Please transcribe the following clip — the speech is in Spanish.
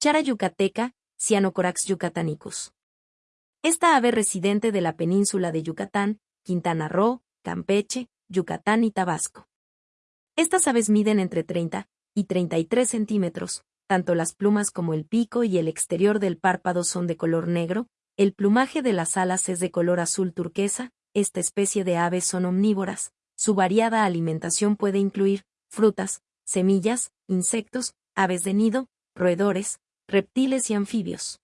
Chara yucateca, Cyanocorax yucatanicus. Esta ave residente de la península de Yucatán, Quintana Roo, Campeche, Yucatán y Tabasco. Estas aves miden entre 30 y 33 centímetros, tanto las plumas como el pico y el exterior del párpado son de color negro, el plumaje de las alas es de color azul turquesa, esta especie de aves son omnívoras, su variada alimentación puede incluir frutas, semillas, insectos, aves de nido, roedores, reptiles y anfibios.